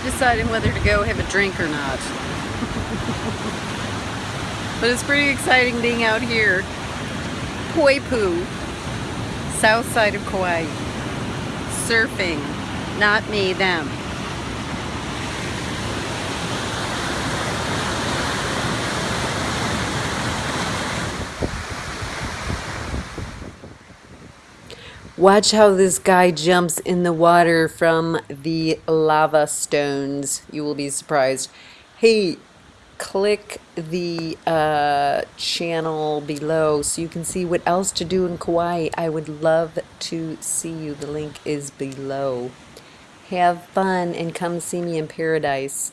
deciding whether to go have a drink or not. but it's pretty exciting being out here. Poipu, south side of Kauai. Surfing. Not me, them. Watch how this guy jumps in the water from the lava stones. You will be surprised. Hey, click the uh, channel below so you can see what else to do in Kauai. I would love to see you. The link is below. Have fun and come see me in paradise.